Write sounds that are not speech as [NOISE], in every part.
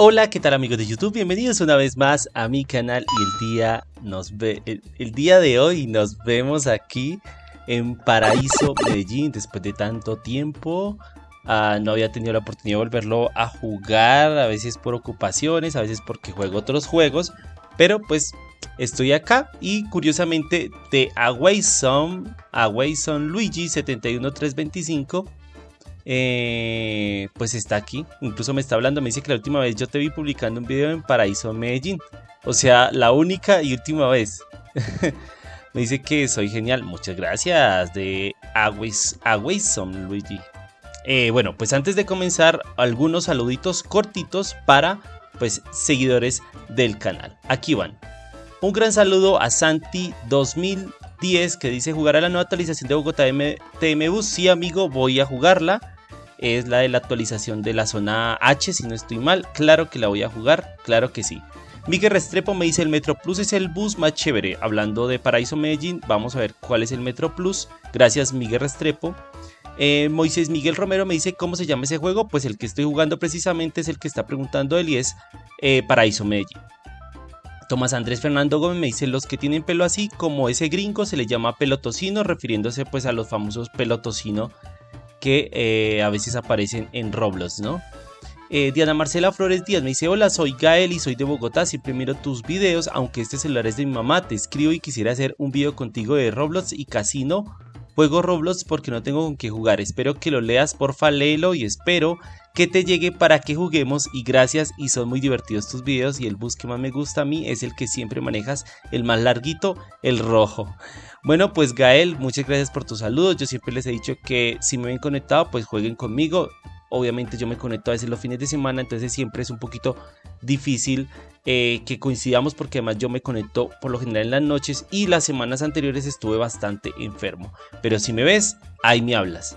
Hola, ¿qué tal amigos de YouTube? Bienvenidos una vez más a mi canal y el día, nos ve, el, día de hoy nos vemos aquí en Paraíso Medellín después de tanto tiempo. Ah, no había tenido la oportunidad de volverlo a jugar, a veces por ocupaciones, a veces porque juego otros juegos, pero pues estoy acá y curiosamente de Awayson, Awayson Luigi 71325 eh, pues está aquí. Incluso me está hablando, me dice que la última vez yo te vi publicando un video en Paraíso Medellín. O sea, la única y última vez. [LAUGHS] me dice que soy genial. Muchas gracias de Awayson Luigi. Eh, bueno, pues antes de comenzar, algunos saluditos cortitos para pues seguidores del canal. Aquí van. Un gran saludo a Santi 2010 que dice jugar a la nueva actualización de Bogotá TM Bus. Sí, amigo, voy a jugarla es la de la actualización de la zona H, si no estoy mal. Claro que la voy a jugar, claro que sí. Miguel Restrepo me dice el Metro Plus es el bus más chévere. Hablando de Paraíso Medellín, vamos a ver cuál es el Metro Plus. Gracias Miguel Restrepo. Eh, Moisés Miguel Romero me dice cómo se llama ese juego. Pues el que estoy jugando precisamente es el que está preguntando él y es eh, Paraíso Medellín. Tomás Andrés Fernando Gómez me dice los que tienen pelo así como ese gringo se le llama pelotocino refiriéndose pues a los famosos pelotocino que eh, a veces aparecen en Roblox, ¿no? Eh, Diana Marcela Flores Díaz me dice, hola, soy Gael y soy de Bogotá, siempre miro tus videos, aunque este celular es de mi mamá, te escribo y quisiera hacer un video contigo de Roblox y Casino. Juego Roblox porque no tengo con qué jugar, espero que lo leas, porfa, léelo y espero que te llegue para que juguemos y gracias y son muy divertidos tus videos y el bus que más me gusta a mí es el que siempre manejas, el más larguito, el rojo. Bueno, pues Gael, muchas gracias por tus saludos. Yo siempre les he dicho que si me ven conectado, pues jueguen conmigo. Obviamente yo me conecto a veces los fines de semana, entonces siempre es un poquito difícil eh, que coincidamos porque además yo me conecto por lo general en las noches y las semanas anteriores estuve bastante enfermo. Pero si me ves, ahí me hablas.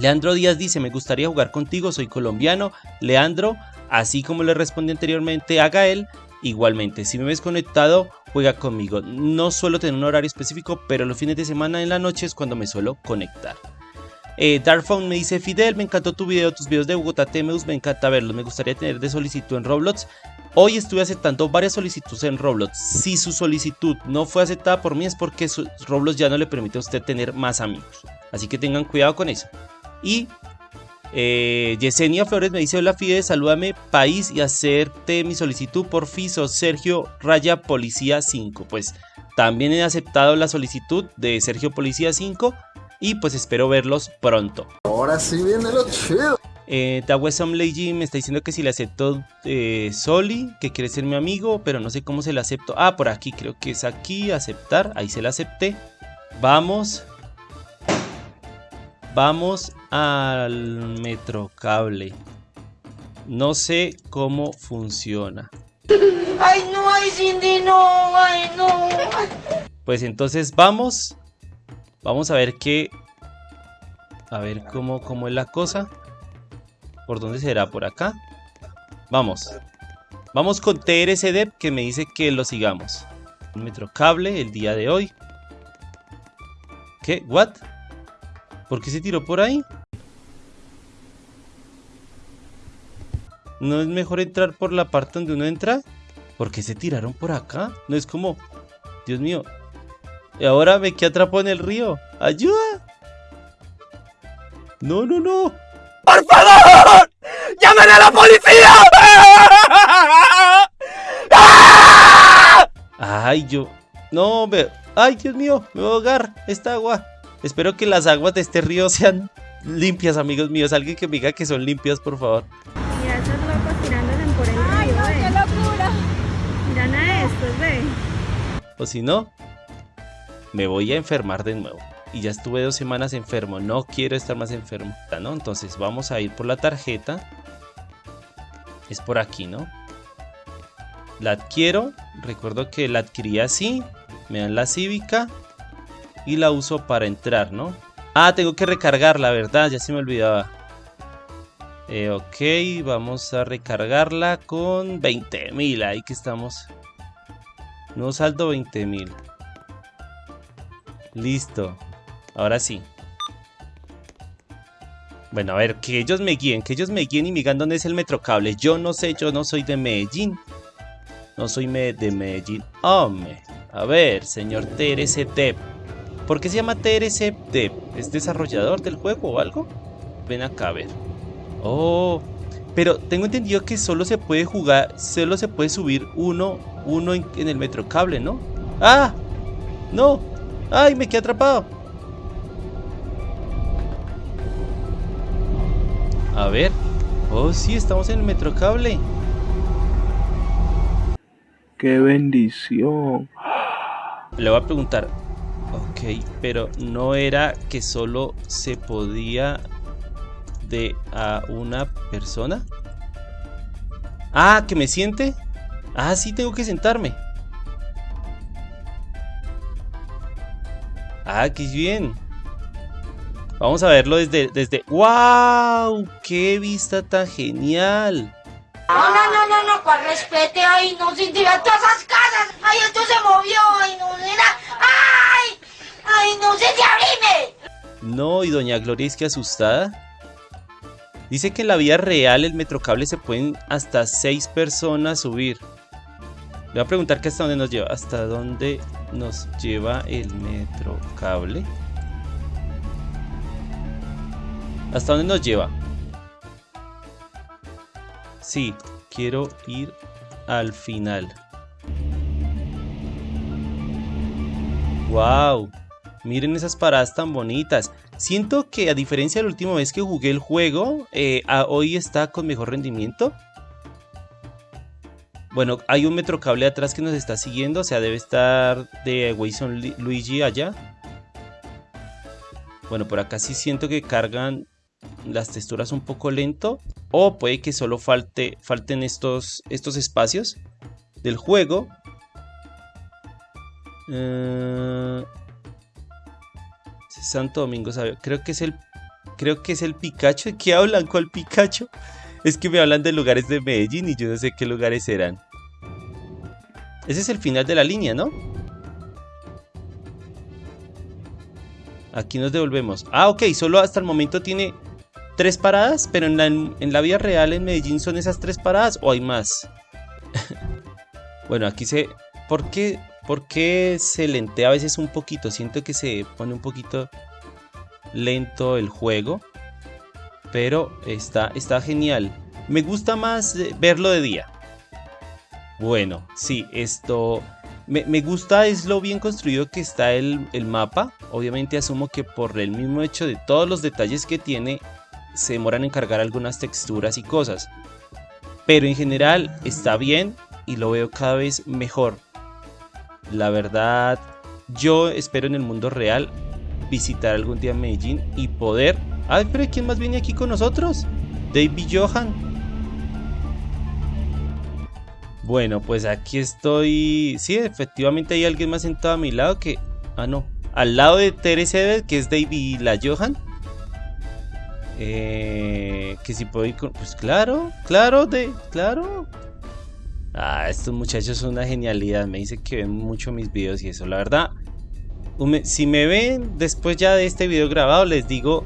Leandro Díaz dice, me gustaría jugar contigo, soy colombiano. Leandro, así como le respondí anteriormente a Gael, igualmente, si me ves conectado, juega conmigo. No suelo tener un horario específico, pero los fines de semana en la noche es cuando me suelo conectar. Eh, me dice, Fidel, me encantó tu video, tus videos de Bogotá Temeus, me encanta verlos, me gustaría tener de solicitud en Roblox. Hoy estuve aceptando varias solicitudes en Roblox. Si su solicitud no fue aceptada por mí es porque Roblox ya no le permite a usted tener más amigos. Así que tengan cuidado con eso. Y eh, Yesenia Flores me dice, hola Fide, salúdame país y hacerte mi solicitud por FISO Sergio Raya Policía 5. Pues también he aceptado la solicitud de Sergio Policía 5 y pues espero verlos pronto. Ahora sí viene lo chido. Eh, Lady me está diciendo que si le acepto eh, Soli, que quiere ser mi amigo, pero no sé cómo se le acepto. Ah, por aquí, creo que es aquí, aceptar, ahí se le acepté. Vamos. Vamos al metrocable. No sé cómo funciona. ¡Ay, no! ¡Ay, Cindy, no! ¡Ay, no! Pues entonces vamos. Vamos a ver qué... A ver cómo, cómo es la cosa. ¿Por dónde será? ¿Por acá? Vamos. Vamos con TRCDEP que me dice que lo sigamos. Metrocable el día de hoy. ¿Qué? ¿What? ¿Por qué se tiró por ahí? ¿No es mejor entrar por la parte donde uno entra? ¿Por qué se tiraron por acá? No es como... Dios mío. Y ahora me quedé atrapado en el río. ¡Ayuda! No, no, no. ¡Por favor! ¡Llamen a la policía! Ay, yo... No, me... Ay, Dios mío, me voy a ahogar. Esta agua. Espero que las aguas de este río sean limpias, amigos míos. Alguien que me diga que son limpias, por favor. Mira esos locos tirándose por el río, ¡Ay, no, qué locura! Miran a estos, ve. O si no, me voy a enfermar de nuevo. Y ya estuve dos semanas enfermo. No quiero estar más enfermo, ¿no? Entonces vamos a ir por la tarjeta. Es por aquí, ¿no? La adquiero. Recuerdo que la adquirí así. Me dan la cívica y la uso para entrar, ¿no? Ah, tengo que recargarla, ¿verdad? Ya se me olvidaba. Eh, ok, vamos a recargarla con 20.000. Ahí que estamos. No saldo 20.000. Listo. Ahora sí. Bueno, a ver, que ellos me guíen, que ellos me guíen y me digan dónde es el metrocable. Yo no sé, yo no soy de Medellín. No soy de Medellín. Hombre, a ver, señor TRC Dev. ¿Por qué se llama TRC Dev? ¿Es desarrollador del juego o algo? Ven acá a ver. Oh, pero tengo entendido que solo se puede jugar, solo se puede subir uno, uno en, en el metrocable, ¿no? ¡Ah! ¡No! ¡Ay, me quedé atrapado! A ver. Oh, sí, estamos en el metrocable. ¡Qué bendición! Le voy a preguntar. Ok, pero no era que solo se podía de a una persona. Ah, que me siente. Ah, sí, tengo que sentarme. Ah, qué bien. Vamos a verlo desde, desde... ¡Wow! ¡Qué vista tan genial! No, no, no, no, no, para respete, ay, no, todas esas casas. Ay, esto se movió, No, y doña Gloria es que asustada. Dice que en la vida real el metrocable se pueden hasta seis personas subir. Le voy a preguntar que hasta dónde nos lleva. ¿Hasta dónde nos lleva el metrocable? ¿Hasta dónde nos lleva? Sí, quiero ir al final. ¡Wow! Miren esas paradas tan bonitas. Siento que a diferencia de la última vez que jugué el juego, eh, hoy está con mejor rendimiento. Bueno, hay un metrocable atrás que nos está siguiendo, o sea, debe estar de Wilson Li- Luigi allá. Bueno, por acá sí siento que cargan las texturas un poco lento. O puede que solo falte, falten estos, estos espacios del juego. Eh, Santo Domingo sabe. Creo que es el. Creo que es el Pikachu. ¿De qué hablan? ¿Cuál Pikachu? Es que me hablan de lugares de Medellín y yo no sé qué lugares eran. Ese es el final de la línea, ¿no? Aquí nos devolvemos. Ah, ok, solo hasta el momento tiene tres paradas, pero en la, en la vida real en Medellín son esas tres paradas o hay más. [LAUGHS] bueno, aquí se... ¿Por qué, ¿Por qué se lentea a veces un poquito? Siento que se pone un poquito lento el juego. Pero está, está genial. Me gusta más eh, verlo de día. Bueno, sí, esto... Me, me gusta es lo bien construido que está el, el mapa. Obviamente asumo que por el mismo hecho de todos los detalles que tiene, se demoran en cargar algunas texturas y cosas. Pero en general está bien y lo veo cada vez mejor. La verdad, yo espero en el mundo real visitar algún día Medellín y poder... Ay, pero ¿quién más viene aquí con nosotros? David Johan. Bueno, pues aquí estoy... Sí, efectivamente hay alguien más sentado a mi lado que... Ah, no. Al lado de Teresa, que es David La Johan. Eh, que si puedo ir con... Pues claro, claro, de, claro. Ah, estos muchachos son una genialidad. Me dicen que ven mucho mis videos y eso. La verdad, si me ven después ya de este video grabado, les digo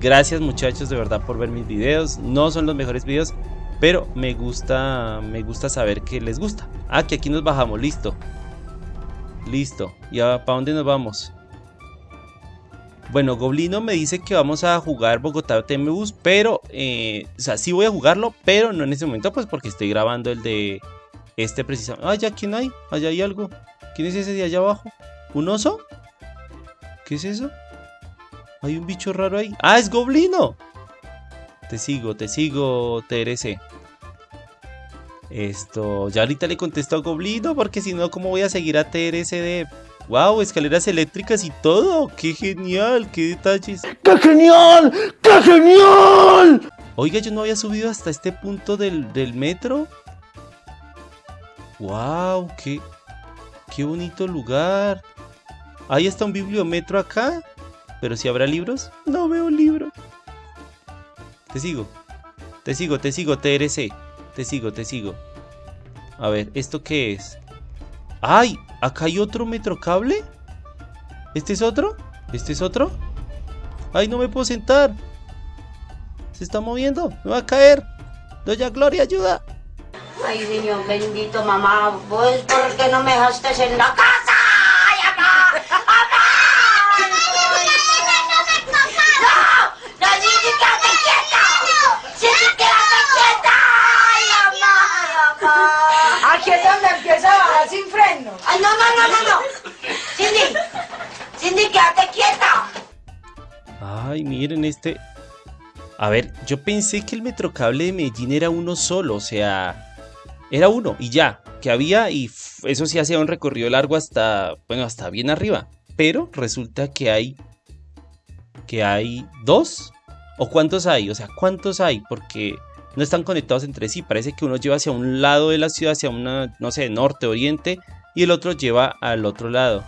gracias muchachos de verdad por ver mis videos. No son los mejores videos, pero me gusta, me gusta saber que les gusta. Ah, que aquí nos bajamos, listo. Listo. ¿Y para dónde nos vamos? Bueno, Goblino me dice que vamos a jugar Bogotá TMBus, pero, eh, o sea, sí voy a jugarlo, pero no en ese momento, pues porque estoy grabando el de este precisamente. Ah, ya, ¿quién hay? Allá hay algo. ¿Quién es ese de allá abajo? ¿Un oso? ¿Qué es eso? Hay un bicho raro ahí. ¡Ah, es Goblino! Te sigo, te sigo, TRC. Esto, ya ahorita le contesto a Goblino, porque si no, ¿cómo voy a seguir a TRC de... ¡Wow! Escaleras eléctricas y todo. ¡Qué genial! ¡Qué detalles! ¡Qué genial! ¡Qué genial! Oiga, yo no había subido hasta este punto del, del metro. ¡Wow! Qué, ¡Qué bonito lugar! Ahí está un bibliometro acá. Pero si habrá libros, no veo libros. Te sigo. Te sigo, te sigo, TRC. Te sigo, te sigo. A ver, ¿esto qué es? ¡Ay! ¿Acá hay otro metrocable? ¿Este es otro? ¿Este es otro? ¡Ay, no me puedo sentar! se está moviendo, me va a caer. Doña Gloria, ayuda. Ay, Señor bendito, mamá, vos, ¿por qué no me dejaste en la casa? ¡Ay, mamá! ¡Mamá! ¡Ay, no! ¡No! ¡No, Cindy, quédate quieta! ¡Cindy, quédate quieta! ¡Ay, mamá! ¡Ay, es donde empieza a bajar sin freno. ¡Ay, no, no, no, no, no! ¡Cindy! ¡Cindy, quédate quieta! Ay, miren este. A ver, yo pensé que el metrocable de Medellín era uno solo, o sea, era uno y ya, que había y eso sí hacía un recorrido largo hasta, bueno, hasta bien arriba. Pero resulta que hay, que hay dos. ¿O cuántos hay? O sea, ¿cuántos hay? Porque no están conectados entre sí. Parece que uno lleva hacia un lado de la ciudad, hacia una, no sé, norte, oriente, y el otro lleva al otro lado.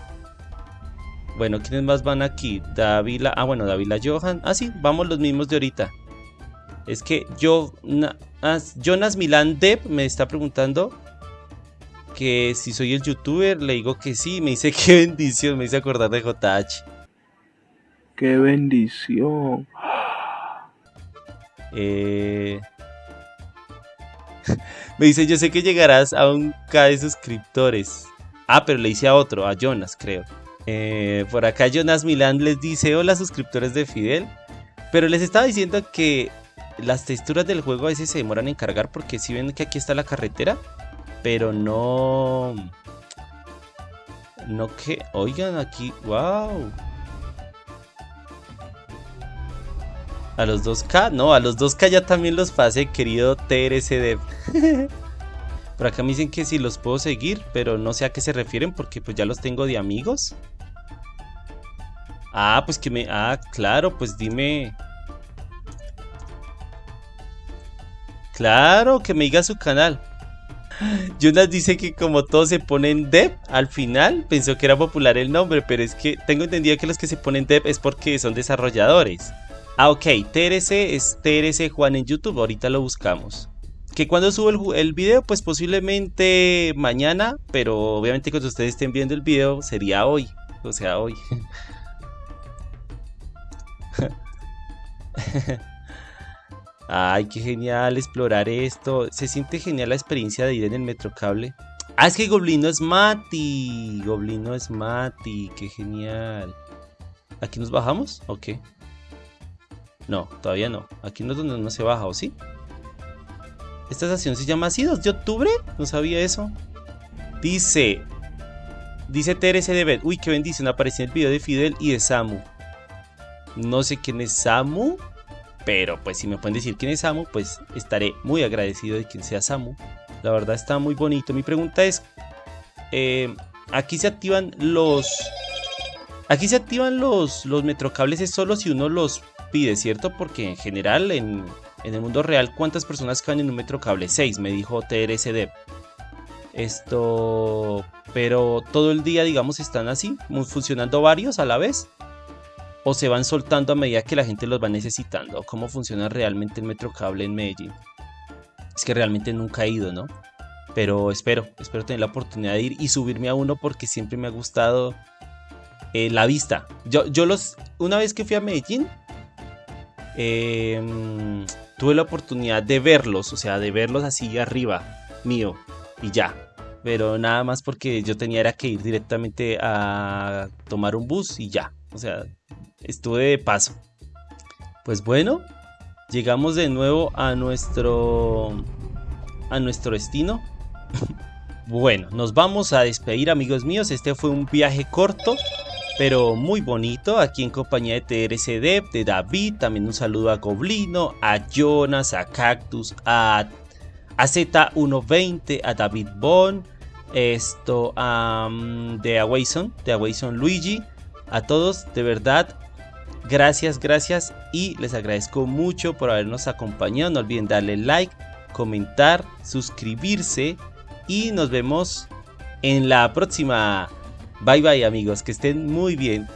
Bueno, ¿quiénes más van aquí? Davila. Ah, bueno, Davila Johan. Ah, sí, vamos los mismos de ahorita. Es que yo, na- as- Jonas Milan Dev me está preguntando que si soy el youtuber. Le digo que sí. Me dice [LAUGHS] qué bendición. Me hice acordar de JH. ¡Qué bendición! Eh... [LAUGHS] me dice, yo sé que llegarás a un K de suscriptores. Ah, pero le hice a otro, a Jonas, creo. Eh, por acá Jonas Milán les dice, hola suscriptores de Fidel. Pero les estaba diciendo que las texturas del juego a veces se demoran en cargar porque si ven que aquí está la carretera, pero no... No que... Oigan aquí, wow. A los 2K, no, a los 2K ya también los pasé, querido TRCD. [LAUGHS] Por acá me dicen que si los puedo seguir, pero no sé a qué se refieren porque pues ya los tengo de amigos. Ah, pues que me... Ah, claro, pues dime... Claro, que me diga su canal. [GASPS] Jonas dice que como todos se ponen Dev al final, pensó que era popular el nombre, pero es que tengo entendido que los que se ponen Dev es porque son desarrolladores. Ah, ok, TRC es Juan en YouTube, ahorita lo buscamos. Que cuando subo el video, pues posiblemente mañana, pero obviamente cuando ustedes estén viendo el video sería hoy, o sea, hoy. Ay, qué genial explorar esto. Se siente genial la experiencia de ir en el metrocable. Ah, es que Goblino es Mati. Goblino es Mati. Qué genial. ¿Aquí nos bajamos? Ok. No, todavía no. Aquí no es donde no se baja, ¿o sí? Esta estación se llama así, 2 de octubre. No sabía eso. Dice. Dice TRC de. Uy, qué bendición. Apareció en el video de Fidel y de Samu. No sé quién es Samu. Pero pues si me pueden decir quién es Samu, pues estaré muy agradecido de quien sea Samu. La verdad está muy bonito. Mi pregunta es, eh, aquí se activan los... Aquí se activan los, los metrocables es solo si uno los pide, ¿cierto? Porque en general en, en el mundo real, ¿cuántas personas caben en un metrocable? 6, me dijo TRSD. Esto... Pero todo el día, digamos, están así, funcionando varios a la vez o se van soltando a medida que la gente los va necesitando? ¿Cómo funciona realmente el metrocable en Medellín? Es que realmente nunca he ido, ¿no? Pero espero, espero tener la oportunidad de ir y subirme a uno porque siempre me ha gustado eh, la vista. Yo, yo los, una vez que fui a Medellín, eh, tuve la oportunidad de verlos, o sea, de verlos así arriba, mío, y ya. Pero nada más porque yo tenía que ir directamente a tomar un bus y ya. O sea, estuve de paso. Pues bueno, llegamos de nuevo a nuestro a nuestro destino. [LAUGHS] bueno, nos vamos a despedir, amigos míos. Este fue un viaje corto, pero muy bonito. Aquí en compañía de TRCD, de David. También un saludo a Goblino, a Jonas, a Cactus, a, a Z120, a David Bond. Esto, a de Awayson, de Awayson Luigi. A todos, de verdad, gracias, gracias y les agradezco mucho por habernos acompañado. No olviden darle like, comentar, suscribirse y nos vemos en la próxima. Bye bye amigos, que estén muy bien.